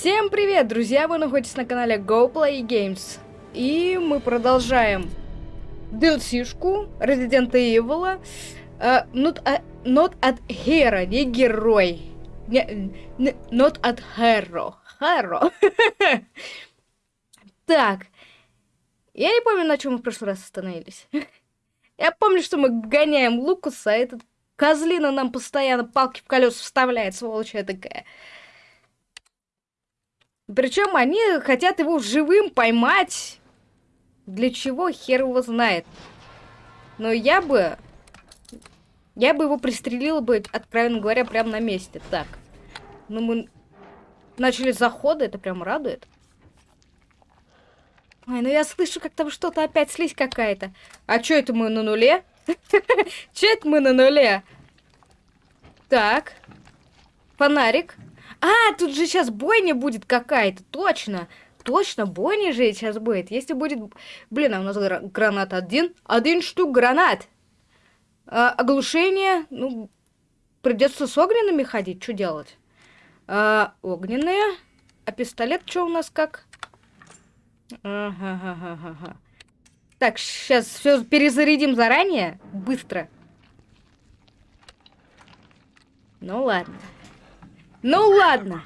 Всем привет, друзья! Вы находитесь на канале Go Play Games. И мы продолжаем DLC-шку Resident Evil. Uh, not, a, not at hero, не герой. Не, не, not at hero. Hero. так. Я не помню, на чем мы в прошлый раз остановились. Я помню, что мы гоняем Лукаса, а этот козлина нам постоянно палки в колеса вставляет, сволочь такая. Причем они хотят его живым поймать. Для чего, хер его знает. Но я бы... Я бы его пристрелила бы, откровенно говоря, прямо на месте. Так. Ну, мы начали заходы, это прям радует. Ой, ну я слышу, как там что-то опять слизь какая-то. А чё это мы на нуле? Чё это мы на нуле? Так. Фонарик. А, тут же сейчас бойня будет какая-то, точно. Точно, бойня же сейчас будет. Если будет... Блин, а у нас гранат один. Один штук гранат. А, оглушение. Ну, придется с огненными ходить. Что делать? А, огненные. А пистолет что у нас как? Ага, ага, ага. Так, сейчас все перезарядим заранее. Быстро. Ну ладно. Ну ладно.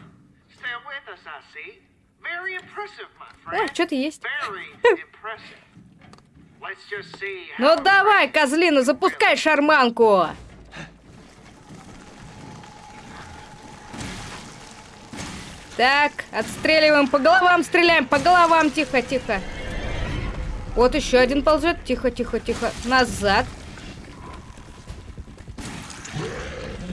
А, что-то есть. ну давай, козлина, запускай шарманку. Так, отстреливаем по головам, стреляем по головам, тихо, тихо. Вот еще один ползет, тихо, тихо, тихо, назад.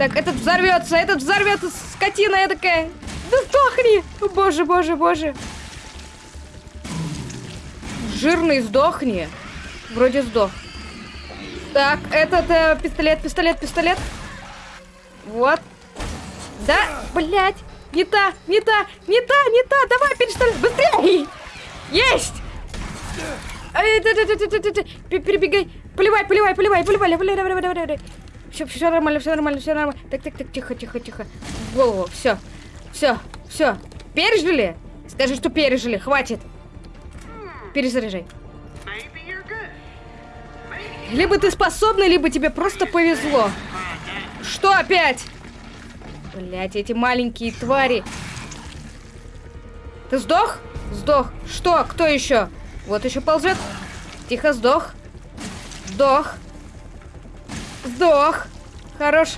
Так, этот взорвется, этот взорвется, скотина я такая. Да сдохни! Боже, боже, боже. Жирный, сдохни. Вроде сдох. Так, этот э, пистолет, пистолет, пистолет. Вот. Да, блядь. Не та, не та, не та, не та. Давай, перестань. Быстрее. Есть. Перебегай. Поливай, поливай, поливай, поливай, поливай, давай, давай, давай. Все, все нормально, все нормально, все нормально. Так, так, так, тихо, тихо, тихо. В голову, все. Все, все. Пережили? Скажи, что пережили, хватит. Перезаряжай. Либо ты способный, либо тебе просто повезло. Что опять? Блять, эти маленькие твари. Ты сдох? Сдох. Что? Кто еще? Вот еще ползет. Тихо, сдох. Сдох. Сдох. Хорош.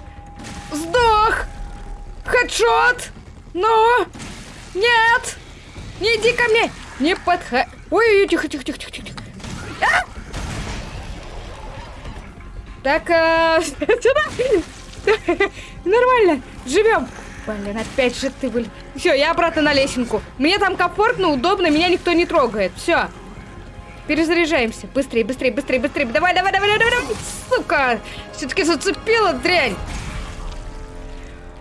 Сдох. Хедшот. Ну. Нет. Не иди ко мне. Не подходи. Ой, тихо, тихо, тихо, тихо, тихо. А! Так, а... Нормально. Живем. Блин, опять же ты, блин. Все, я обратно на лесенку. Мне там комфортно, удобно, меня никто не трогает. Все. Перезаряжаемся. Быстрее, быстрее, быстрее, быстрее. Давай, давай, давай, давай, давай. Сука. Все-таки зацепила дрянь.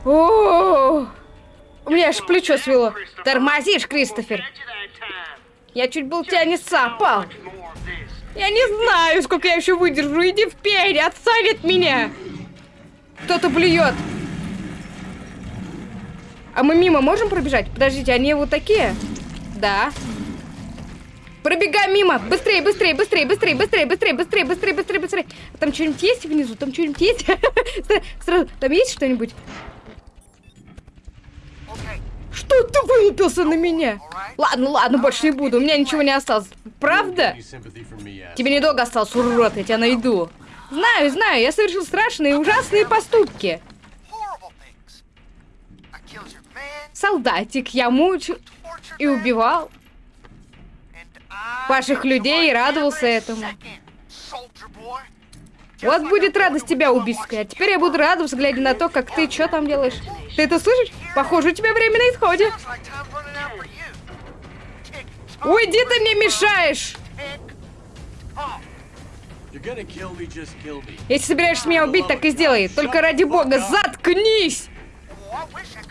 О, у меня аж плечо свело. Тормозишь, Кристофер. Я чуть был тебя не сапал. Я не знаю, сколько я еще выдержу. Иди в пень, меня. Кто-то блюет. А мы мимо можем пробежать? Подождите, они вот такие? Да. Пробегаем мимо. Быстрее, быстрее, быстрее, быстрее, быстрее, быстрее, быстрее, быстрее, быстрее, быстрее. Там что-нибудь есть внизу? Там что-нибудь есть? Сразу, там есть что-нибудь? Что ты вылупился на меня? Ладно, ладно, больше не буду. У меня ничего не осталось. Правда? Тебе недолго осталось, урод, я тебя найду. Знаю, знаю, я совершил страшные ужасные поступки. Солдатик, я мучил и убивал ваших людей и радовался этому. Вот будет радость тебя убить, а теперь я буду радоваться, глядя на то, как ты что там делаешь. Ты это слышишь? Похоже, у тебя время на исходе. Уйди, ты мне мешаешь! Если собираешься меня убить, так и сделай. Только ради бога, заткнись!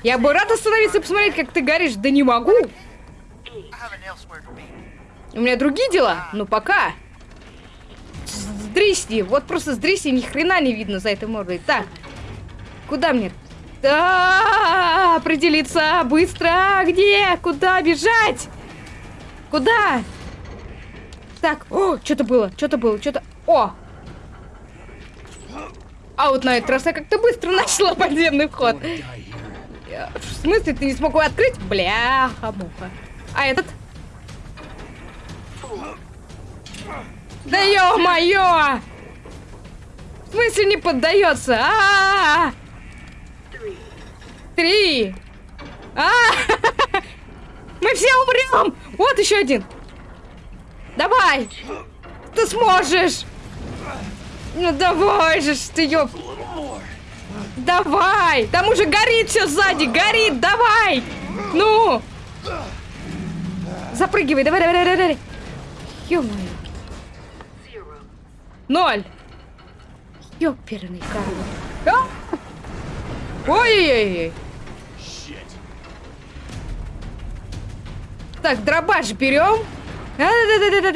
Я бы рад остановиться и посмотреть, как ты горишь. Да не могу. У меня другие дела. Ну, пока. Сдрисни. Вот просто сдрисни. Ни хрена не видно за этой мордой. Так. Куда мне? Да, определиться быстро. Где? Куда бежать? Куда? Так, о, что-то было, что-то было, что-то... О! А вот на этот раз я как-то быстро нашла подземный вход. В смысле, ты не смог его открыть? Бляха-муха. А этот? Да ё-моё! В смысле не поддается? А, -а, -а, -а! Три. А! Мы все умрем! Вот еще один. Давай! Ты сможешь! Ну давай же ты, ёп... Давай! Там уже горит все сзади! Горит! Давай! Ну! Запрыгивай! Давай, давай, давай, давай! Ё-моё! Ноль! Ёперный! А! Ой-ой-ой! Так, дробаш берем.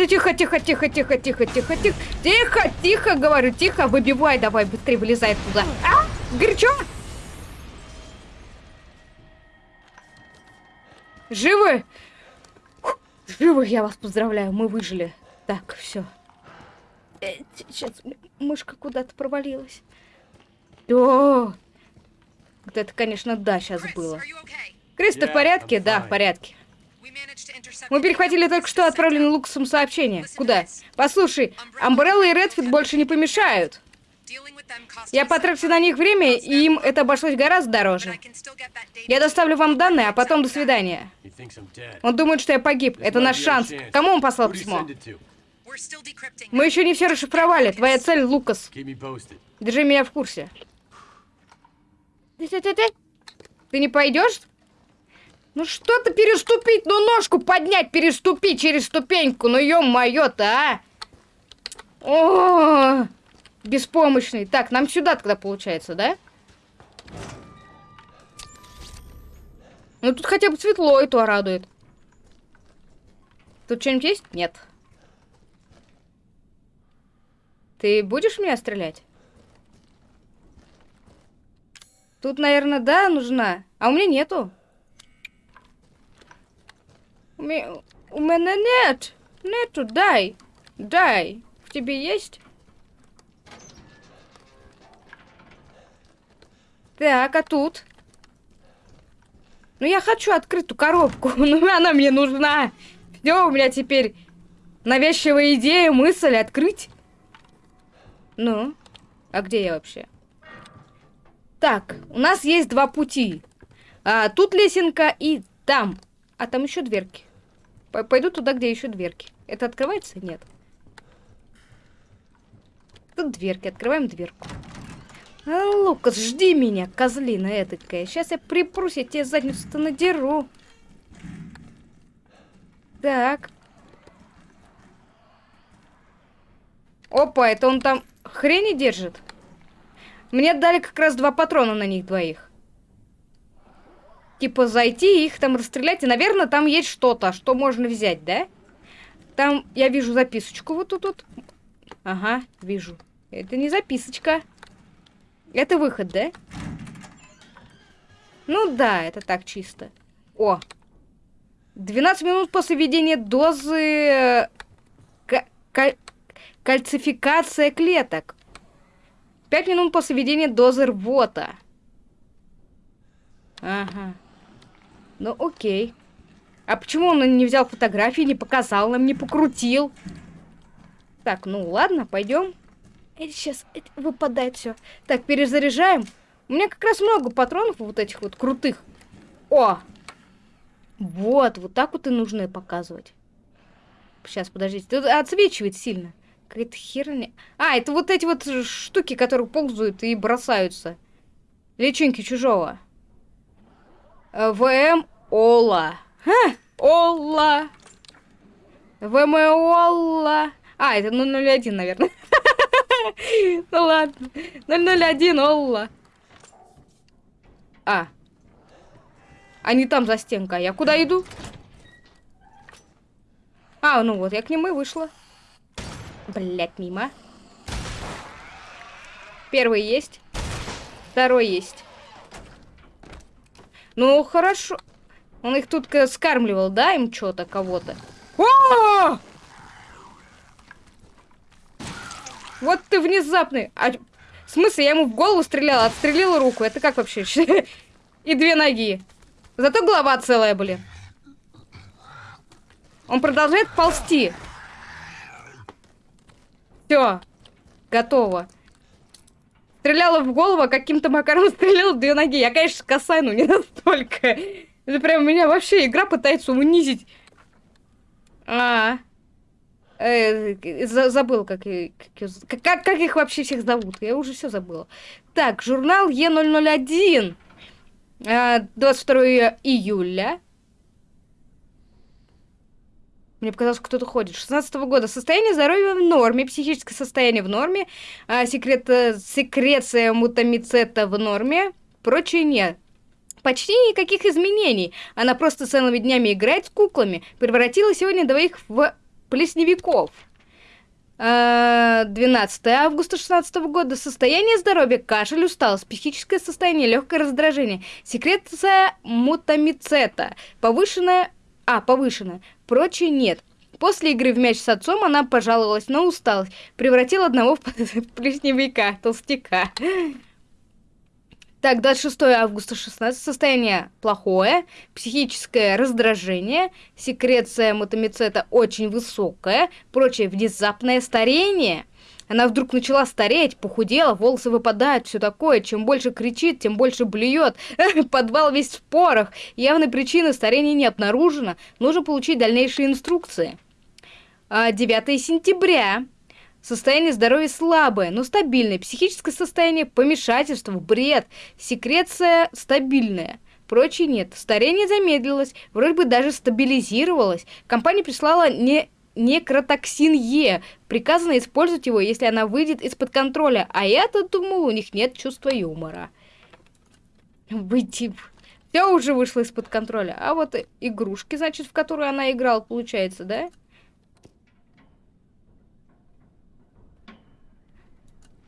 Тихо, тихо, тихо, тихо, тихо, тихо, тихо, тихо, тихо, говорю, тихо, выбивай, давай, быстрее вылезай туда. А, горячо? Живы? Живы, я вас поздравляю, мы выжили. Так, все. Сейчас мышка куда-то провалилась. О, вот это, конечно, да, сейчас было. Крис, ты в порядке? Да, в порядке. Мы перехватили только что отправленное Лукасом сообщение. Куда? Послушай, Амбрелла и Редфит больше не помешают. Я потратил на них время, и им это обошлось гораздо дороже. Я доставлю вам данные, а потом до свидания. Он думает, что я погиб. Это наш шанс. Кому он послал письмо? Мы еще не все расшифровали. Твоя цель, Лукас. Держи меня в курсе. Ты не пойдешь? Ну что ты переступить? Ну ножку поднять, переступить через ступеньку. Ну ё-моё-то, а! О, беспомощный. Так, нам сюда тогда получается, да? Ну тут хотя бы светло, и то радует. Тут что-нибудь есть? Нет. Ты будешь меня стрелять? Тут, наверное, да, нужна. А у меня нету. У меня, у меня нет. Нету, дай. Дай. В тебе есть? Так, а тут? Ну, я хочу открытую коробку. Ну, она мне нужна. Все, у меня теперь навязчивая идея, мысль открыть. Ну, а где я вообще? Так, у нас есть два пути. А, тут лесенка и там. А там еще дверки. Пойду туда, где еще дверки. Это открывается? Нет. Тут дверки. Открываем дверку. А, Лукас, жди меня, козлина этакая. Сейчас я припрусь, я тебе задницу-то надеру. Так. Опа, это он там хрени держит? Мне дали как раз два патрона на них двоих типа зайти и их там расстрелять. И, наверное, там есть что-то, что можно взять, да? Там я вижу записочку вот тут вот. Ага, вижу. Это не записочка. Это выход, да? Ну да, это так чисто. О! 12 минут после введения дозы... К кальцификация клеток. 5 минут после введения дозы рвота. Ага. Ну, окей. А почему он не взял фотографии, не показал нам, не покрутил? Так, ну ладно, пойдем. Это сейчас это выпадает все. Так, перезаряжаем. У меня как раз много патронов вот этих вот крутых. О! Вот, вот так вот и нужно показывать. Сейчас, подождите. Тут отсвечивает сильно. Какая-то херня. А, это вот эти вот штуки, которые ползают и бросаются. Личинки чужого. ВМ Ола. Ха, Ола. ВМ Ола. А, это 001, наверное. Ну ладно. 001 Олла. А. Они там за стенкой. Я куда иду? А, ну вот, я к нему и вышла. Блять, мимо. Первый есть. Второй есть. Ну, хорошо. Он их тут скармливал, да, им что-то, кого-то? О! Вот ты внезапный. А, в смысле, я ему в голову стреляла, отстрелила руку. Это как вообще? И две ноги. Зато голова целая, блин. Он продолжает ползти. Все. Готово. Стреляла в голову, а каким-то макаром стреляла в две ноги. Я, конечно, косая, но не настолько. Это прям меня вообще игра пытается унизить. А, э, забыл, как, как, как, как их вообще всех зовут. Я уже все забыла. Так, журнал Е001. 22 а, июля. Мне показалось, кто-то ходит. 16 -го года. Состояние здоровья в норме, психическое состояние в норме, а, секрет, секреция мутамицета в норме, прочее нет. Почти никаких изменений. Она просто целыми днями играет с куклами. Превратила сегодня двоих в плесневиков. 12 а, августа 16 года. Состояние здоровья, кашель, усталость, психическое состояние, легкое раздражение. Секреция мутамицета. Повышенная... А, повышенная. Прочее нет. После игры в мяч с отцом она пожаловалась на усталость. Превратила одного в плесневика, толстяка. Так, 26 августа 16. Состояние плохое, психическое раздражение, секреция мотомицета очень высокая, прочее внезапное старение. Она вдруг начала стареть, похудела, волосы выпадают, все такое. Чем больше кричит, тем больше блюет. Подвал весь в порох. Явной причины старения не обнаружено. Нужно получить дальнейшие инструкции. 9 а, сентября. Состояние здоровья слабое, но стабильное. Психическое состояние, помешательство, бред. Секреция стабильная. Прочее нет. Старение замедлилось, вроде бы даже стабилизировалось. Компания прислала не некротоксин Е. Приказано использовать его, если она выйдет из-под контроля. А я-то думал, у них нет чувства юмора. Выйти... Все уже вышло из-под контроля. А вот игрушки, значит, в которую она играла, получается, да?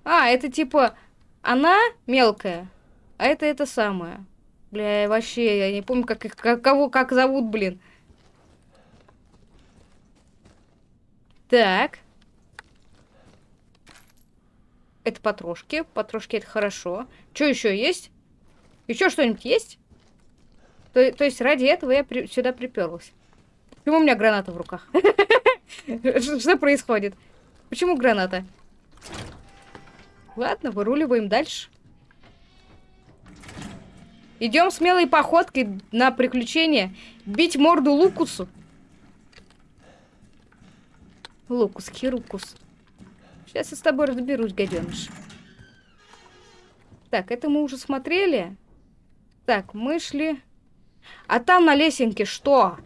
А, это типа она мелкая, а это это самое. Бля, вообще, я не помню, как как, кого, как зовут, блин. Так. Это потрошки. Потрошки это хорошо. Что еще есть? Еще что-нибудь есть? То, то есть ради этого я при, сюда приперлась. Почему у меня граната в руках? Что происходит? Почему граната? Ладно, выруливаем дальше. Идем смелой походкой на приключение. Бить морду Лукусу. Лукус, Хирукус. Сейчас я с тобой разберусь, гаденыш. Так, это мы уже смотрели. Так, мы шли... А там на лесенке что?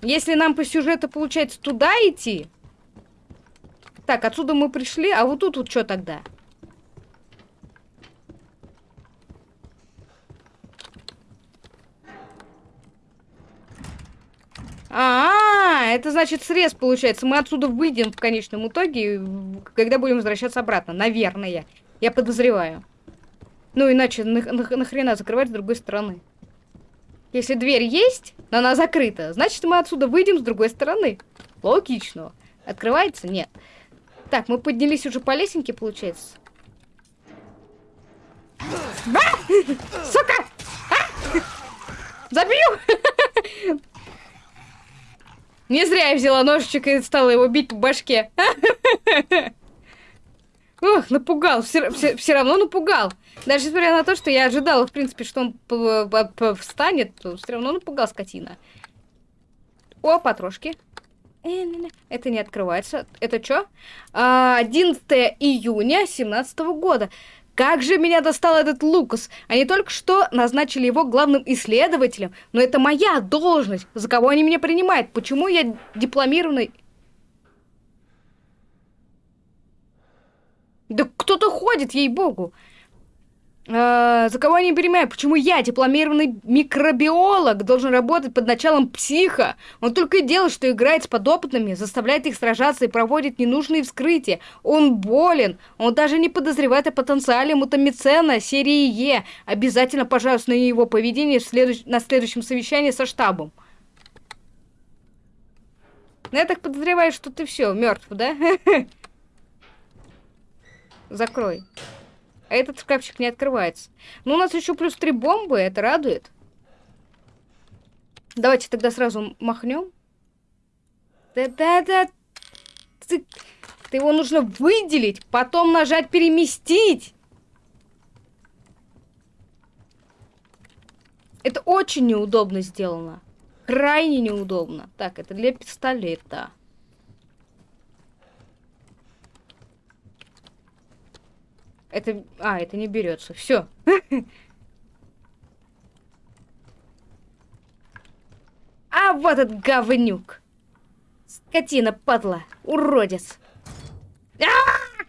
Если нам по сюжету получается туда идти, так, отсюда мы пришли, а вот тут вот что тогда? А, -а, а, это значит срез получается. Мы отсюда выйдем в конечном итоге, когда будем возвращаться обратно. Наверное. Я подозреваю. Ну, иначе нахрена на закрывать с другой стороны? Если дверь есть, но она закрыта, значит мы отсюда выйдем с другой стороны. Логично. Открывается? Нет. Так, мы поднялись уже по лесенке, получается. А! Сука! А! Забью! Не зря я взяла ножичек и стала его бить по башке. Ох, напугал. Все, равно напугал. Даже несмотря на то, что я ожидала, в принципе, что он встанет, то все равно напугал скотина. О, потрошки. Это не открывается. Это что? 11 июня 17 года. Как же меня достал этот Лукас. Они только что назначили его главным исследователем. Но это моя должность. За кого они меня принимают? Почему я дипломированный... Да кто-то ходит, ей-богу. Э, за кого я не понимаю, почему я, дипломированный микробиолог, должен работать под началом психа? Он только и делает, что играет с подопытными, заставляет их сражаться и проводит ненужные вскрытия. Он болен. Он даже не подозревает о потенциале мутамицена серии Е. Обязательно, пожалуйста, на его поведение следующ... на следующем совещании со штабом. Ну, я так подозреваю, что ты все, мертв, да? Закрой. А этот шкафчик не открывается. Ну, у нас еще плюс три бомбы, это радует. Давайте тогда сразу махнем. Да-да-да. Его нужно выделить, потом нажать переместить. Это очень неудобно сделано. Крайне неудобно. Так, это для пистолета. Это... А, это не берется. Все. А вот этот говнюк. Скотина, падла, уродец. А -а -а!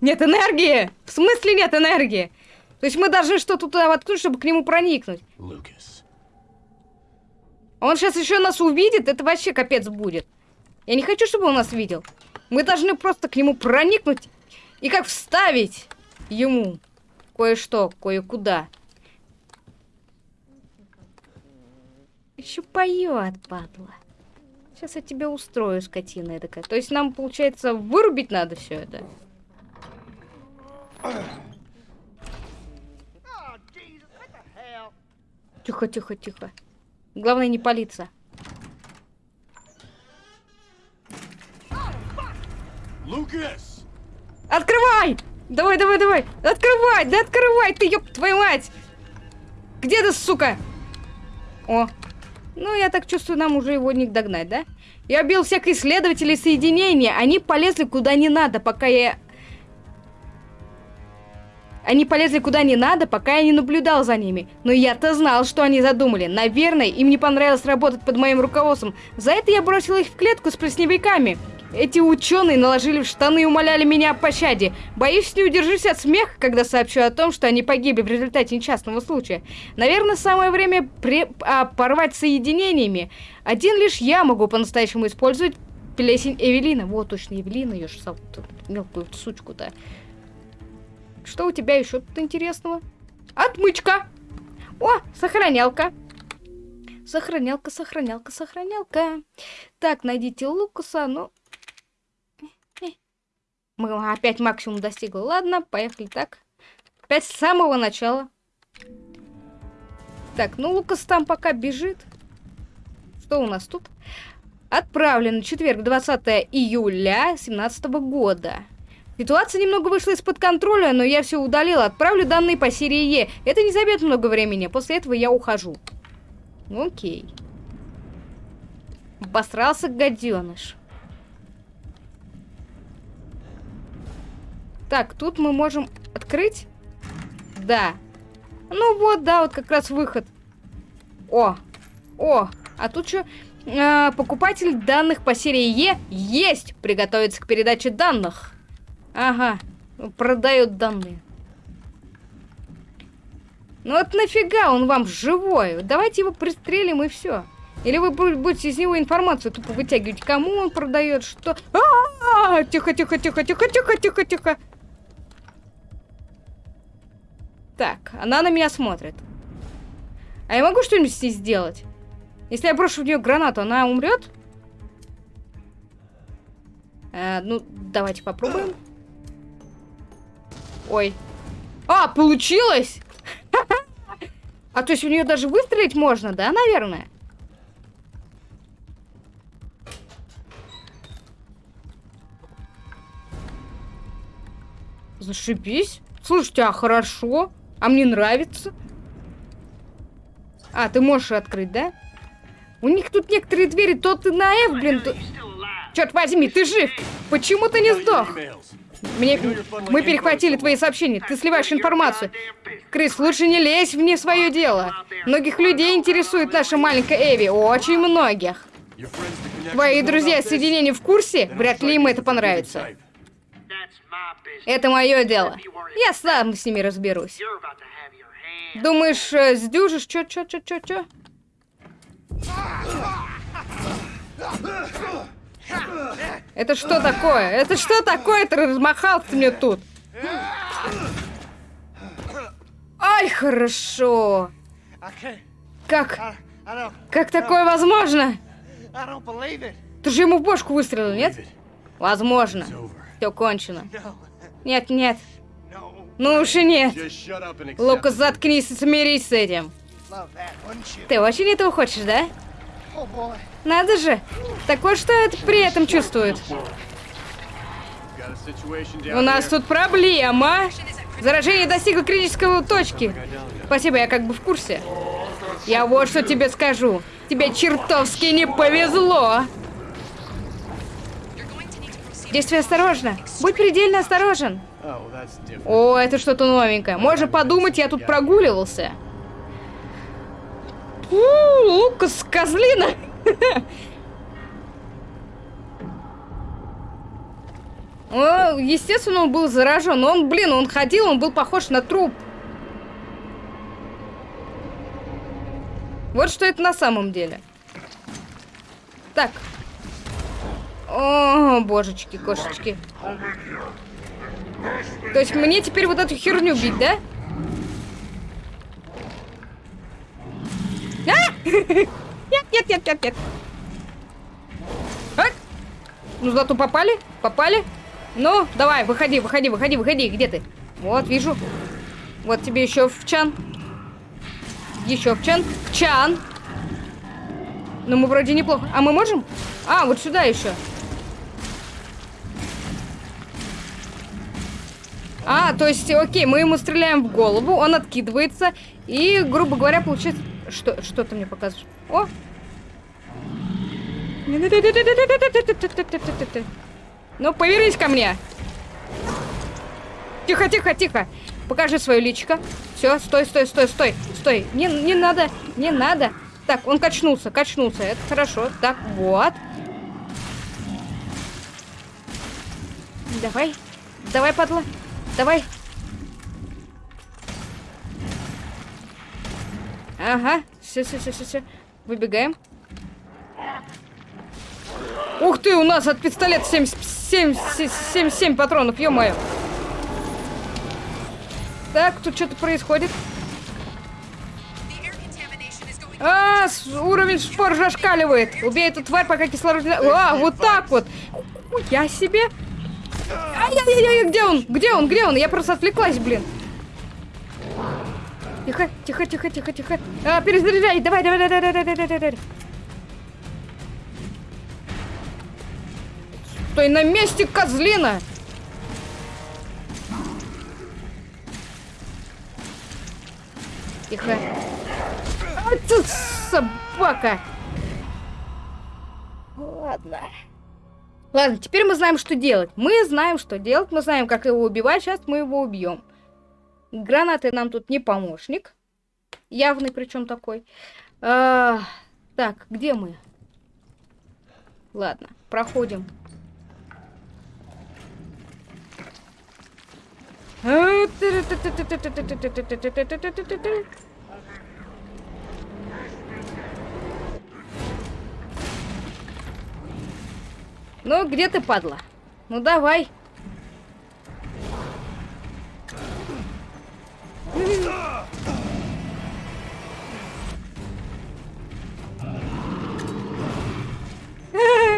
Нет энергии! В смысле нет энергии? То есть мы должны что-то туда воткнуть, чтобы к нему проникнуть. Лукас. Он сейчас еще нас увидит, это вообще капец будет. Я не хочу, чтобы он нас видел. Мы должны просто к нему проникнуть и как вставить ему кое-что, кое-куда. Еще поет, падла. Сейчас я тебя устрою, скотина такая. То есть нам, получается, вырубить надо все это? Тихо, тихо, тихо. Главное не палиться. Лукас! Открывай! Давай, давай, давай! Открывай! Да открывай ты, ёб твою мать! Где ты, сука? О. Ну, я так чувствую, нам уже его не догнать, да? Я убил всех исследователей соединения. Они полезли куда не надо, пока я... Они полезли куда не надо, пока я не наблюдал за ними. Но я-то знал, что они задумали. Наверное, им не понравилось работать под моим руководством. За это я бросил их в клетку с плесневиками. Эти ученые наложили в штаны и умоляли меня о пощаде. Боюсь, не удержусь от смеха, когда сообщу о том, что они погибли в результате несчастного случая. Наверное, самое время при... а, порвать соединениями. Один лишь я могу по-настоящему использовать плесень Эвелина. Вот точно Эвелина, ее же мелкую сучку-то. Что у тебя еще тут интересного? Отмычка! О, сохранялка. Сохранялка, сохранялка, сохранялка. Так, найдите Лукаса, ну... Мы опять максимум достигли. Ладно, поехали так. Опять с самого начала. Так, ну Лукас там пока бежит. Что у нас тут? Отправлен четверг, 20 июля 2017 года. Ситуация немного вышла из-под контроля, но я все удалила. Отправлю данные по серии Е. Это не займет много времени. После этого я ухожу. Окей. Обосрался гаденыш. Так, тут мы можем открыть? Да. Ну вот, да, вот как раз выход. О, о, а тут что? А, покупатель данных по серии Е есть. Приготовиться к передаче данных. Ага, продает данные. Ну вот нафига он вам живой? Давайте его пристрелим и все. Или вы будете из него информацию тупо вытягивать, кому он продает, что... А -а -а! Тихо, тихо, тихо, тихо, тихо, тихо, тихо. Так, она на меня смотрит. А я могу что-нибудь с ней сделать? Если я брошу в нее гранату, она умрет? Э, ну, давайте попробуем. Ой. А, получилось! А то есть у нее даже выстрелить можно, да, наверное? Зашибись. Слушайте, а хорошо. А мне нравится. А, ты можешь открыть, да? У них тут некоторые двери, то ты на F, блин, то... Черт возьми, ты жив! Почему ты не сдох? Мне... Мы перехватили твои сообщения, ты сливаешь информацию. Крис, лучше не лезь в не свое дело. Многих людей интересует наша маленькая Эви, очень многих. Твои друзья соединения в курсе? Вряд ли им это понравится. Это мое дело. Я сам с ними разберусь. Думаешь, э, сдюжишь? Чё, чё, чё, чё, чё? Это что такое? Это что такое? Ты размахался мне тут. Ай, хорошо. Как? Как такое возможно? Ты же ему в бошку выстрелил, нет? Возможно. Все кончено. Нет, нет. Ну уж и нет. Лукас, заткнись и смирись с этим. Ты очень этого хочешь, да? Надо же. Так вот что это при этом чувствует. У нас тут проблема. Заражение достигло критической точки. Спасибо, я как бы в курсе. Я вот что тебе скажу. Тебе чертовски не повезло. Действуй осторожно. Будь предельно осторожен. О, это что-то новенькое. Можно подумать, я тут прогуливался. У, Лукас, козлина. Естественно, он был заражен. Он, блин, он ходил, он был похож на труп. Вот что это на самом деле. Так. О, божечки, кошечки. То есть мне теперь вот эту херню бить, да? А! Нет, нет, нет, нет, нет. А? Ну, зато попали, попали. Ну, давай, выходи, выходи, выходи, выходи. Где ты? Вот, вижу. Вот тебе еще в чан. Еще в чан. В чан. Ну, мы вроде неплохо. А мы можем? А, вот сюда еще. А, то есть, окей, мы ему стреляем в голову, он откидывается, и, грубо говоря, получается... Что, что ты мне показываешь? О! Ну, повернись ко мне. Тихо, тихо, тихо. Покажи свое личико. Все, стой, стой, стой, стой, стой. Не, не надо, не надо. Так, он качнулся, качнулся. Это хорошо. Так, вот. Давай. Давай, падла. Давай. Ага. Все, все, все, все, все. Выбегаем. Ух ты, у нас от пистолета 77, 77 патронов, ё-моё. Так, тут что-то происходит. А, уровень шпор зашкаливает. Убей эту тварь, пока кислород... А, вот так вот. Я себе. Ай-яй-яй, где он? Где он? Где он? Я просто отвлеклась, блин. Тихо, тихо, тихо, тихо, тихо. А, перезаряжай, давай, давай, давай, давай, давай, давай, давай. Стой на месте, козлина! Тихо. А ты собака! Ладно. Ладно, теперь мы знаем, что делать. Мы знаем, что делать. Мы знаем, как его убивать. Сейчас мы его убьем. Гранаты нам тут не помощник. Явный причем такой. А, так, где мы? Ладно, проходим Ну, где ты, падла? Ну, давай.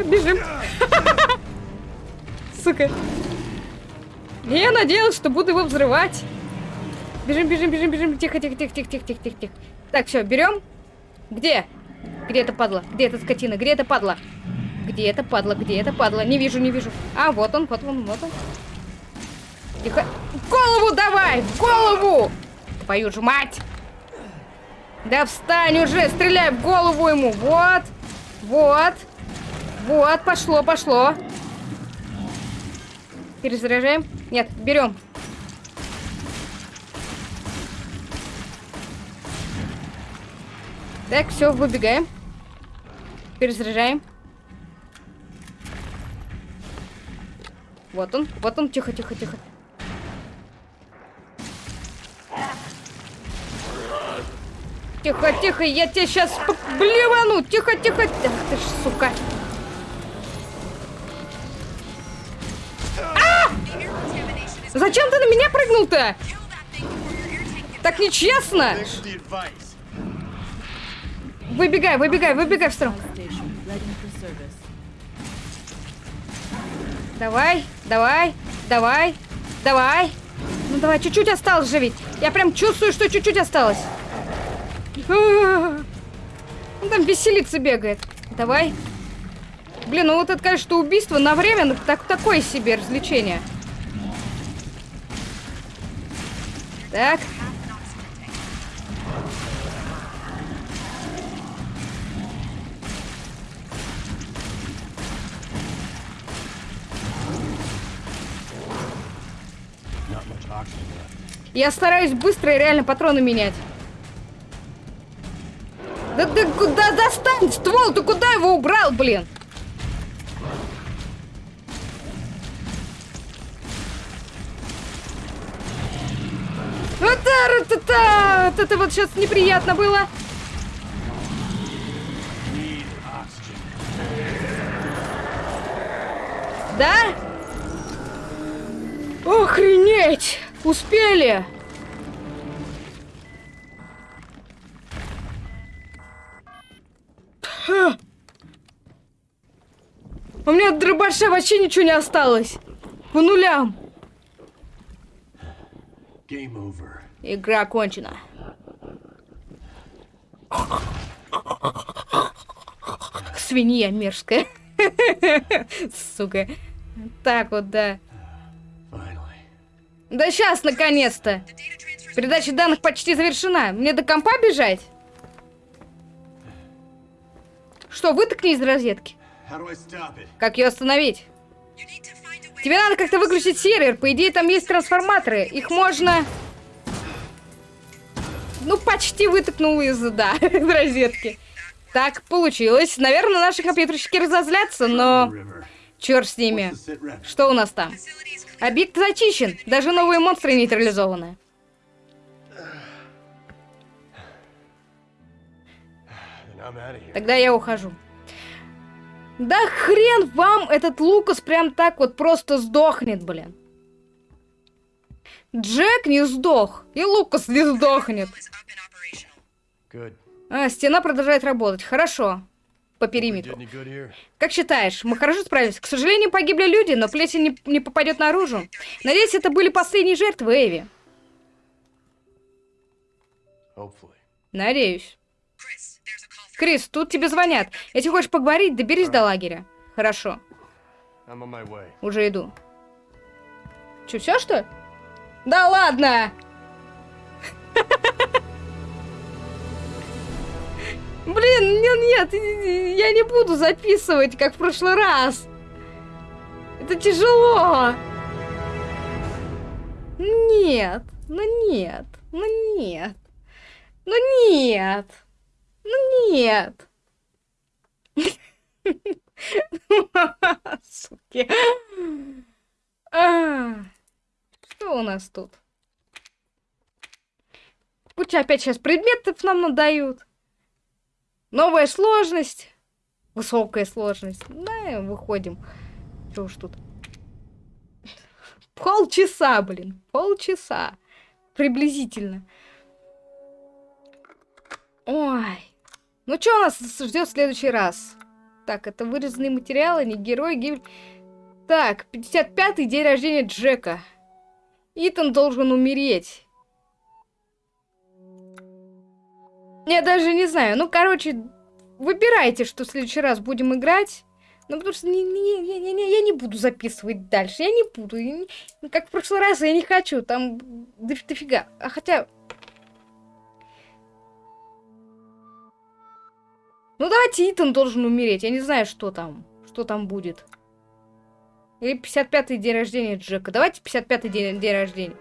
Бежим. Сука. Я надеялась, что буду его взрывать. Бежим, бежим, бежим, бежим. Тихо, тихо, тихо, тихо, тихо, тихо, тихо. Так, все, берем. Где? Где это падла? Где эта скотина? Где это падла? Где это падла? Где это падла? Не вижу, не вижу. А, вот он, вот он, вот он. Тихо. Голову давай! Голову! Твою же мать! Да встань уже! Стреляй в голову ему! Вот! Вот! Вот, пошло, пошло. Перезаряжаем. Нет, берем. Так, все, выбегаем. Перезаряжаем. Вот он, вот он, тихо, тихо, тихо. Тихо, тихо, я тебя сейчас блевану. Тихо, тихо. Ах ты ж, сука. А! Зачем ты на меня прыгнул-то? Так нечестно. Выбегай, выбегай, выбегай в сторону. Давай, давай, давай, давай. Ну давай, чуть-чуть осталось же ведь. Я прям чувствую, что чуть-чуть осталось. Он там веселится бегает. Давай. Блин, ну вот это, конечно, убийство на время ну, так, такое себе развлечение. Так. Я стараюсь быстро и реально патроны менять. Да ты куда достань ствол? Ты куда его убрал, блин? Вот это вот сейчас неприятно было. Да? Охренеть! Успели! У меня от дробаша вообще ничего не осталось. По нулям. Игра окончена. Свинья мерзкая. Сука. Так вот, да. Да сейчас, наконец-то. Передача данных почти завершена. Мне до компа бежать? Что, вытыкни из розетки. Как ее остановить? Тебе надо как-то выключить сервер. По идее, там есть трансформаторы. Их можно... Ну, почти вытыкнул из, да, из розетки. Так получилось. Наверное, наши компьютерщики разозлятся, но... Черт с ними. Что у нас там? Объект зачищен. Даже новые монстры нейтрализованы. Тогда я ухожу. Да хрен вам этот Лукас прям так вот просто сдохнет, блин. Джек не сдох, и Лукас не сдохнет. А, стена продолжает работать. Хорошо. По периметру. Как считаешь, мы хорошо справились? К сожалению, погибли люди, но плесень не, не попадет наружу. Надеюсь, это были последние жертвы Эви. Надеюсь. Крис, тут тебе звонят. Если хочешь поговорить, доберись до лагеря. Хорошо. Уже иду. Че, все что? Да ладно! Блин, нет, нет, я не буду записывать, как в прошлый раз. Это тяжело. Нет, ну нет, ну нет, ну нет. Ну нет. Суки. А, что у нас тут? Пусть опять сейчас предметов нам надают. Новая сложность. Высокая сложность. Да, выходим. Что уж тут. Полчаса, блин. Полчаса. Приблизительно. Ой. Ну что нас ждет в следующий раз? Так, это вырезанные материалы, не герой, гибель. Так, 55-й день рождения Джека. Итан должен умереть. Я даже не знаю. Ну, короче, выбирайте, что в следующий раз будем играть. Ну, потому что не, не, не, не, не, я не буду записывать дальше. Я не буду. Я не, как в прошлый раз, я не хочу. Там дофига. А хотя... Ну давайте Итан должен умереть. Я не знаю, что там. Что там будет. Или 55-й день рождения Джека. Давайте 55-й день, день рождения.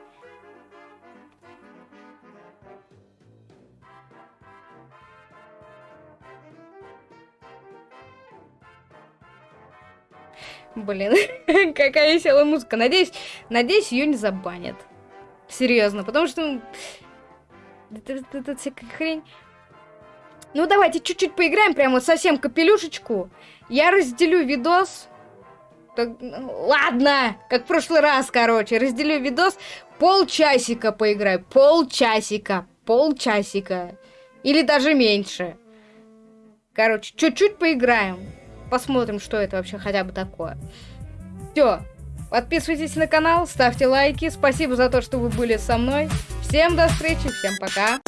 Блин, какая веселая музыка. Надеюсь, надеюсь, ее не забанят. Серьезно, потому что... Это, всякая хрень. Ну, давайте чуть-чуть поиграем, прямо совсем капелюшечку. Я разделю видос. Так, ну, ладно, как в прошлый раз, короче. Разделю видос. Полчасика поиграю. Полчасика. Полчасика. Или даже меньше. Короче, чуть-чуть поиграем. Посмотрим, что это вообще хотя бы такое. Все. Подписывайтесь на канал, ставьте лайки. Спасибо за то, что вы были со мной. Всем до встречи, всем пока.